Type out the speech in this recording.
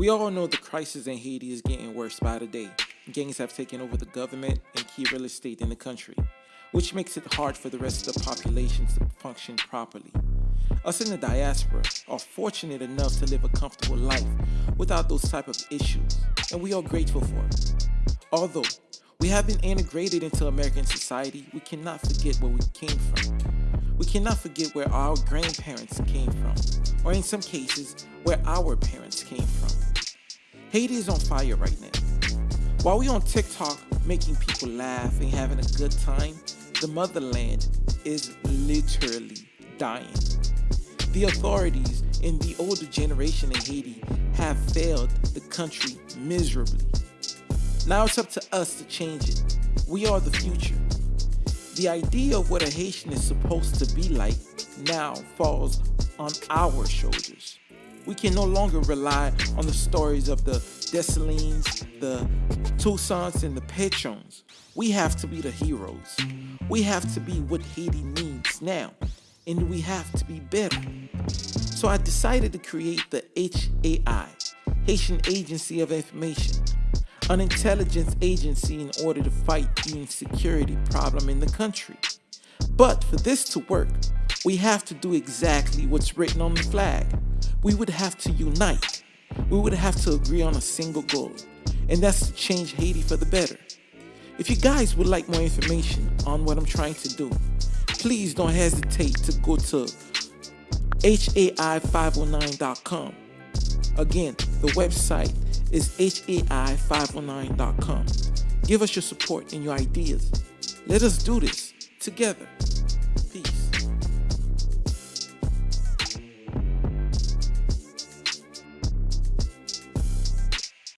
We all know the crisis in Haiti is getting worse by the day. Gangs have taken over the government and key real estate in the country, which makes it hard for the rest of the population to function properly. Us in the diaspora are fortunate enough to live a comfortable life without those type of issues, and we are grateful for it. Although we have been integrated into American society, we cannot forget where we came from. We cannot forget where our grandparents came from, or in some cases, where our parents came from. Haiti is on fire right now. While we on TikTok making people laugh and having a good time, the motherland is literally dying. The authorities in the older generation in Haiti have failed the country miserably. Now it's up to us to change it. We are the future. The idea of what a Haitian is supposed to be like now falls on our shoulders. We can no longer rely on the stories of the Dessalines, the Toussaints, and the Pétions. We have to be the heroes. We have to be what Haiti needs now, and we have to be better. So I decided to create the HAI, Haitian Agency of Information, an intelligence agency in order to fight the insecurity problem in the country. But for this to work, we have to do exactly what's written on the flag. We would have to unite. We would have to agree on a single goal, and that's to change Haiti for the better. If you guys would like more information on what I'm trying to do, please don't hesitate to go to HAI509.com. Again, the website is HAI509.com. Give us your support and your ideas. Let us do this together.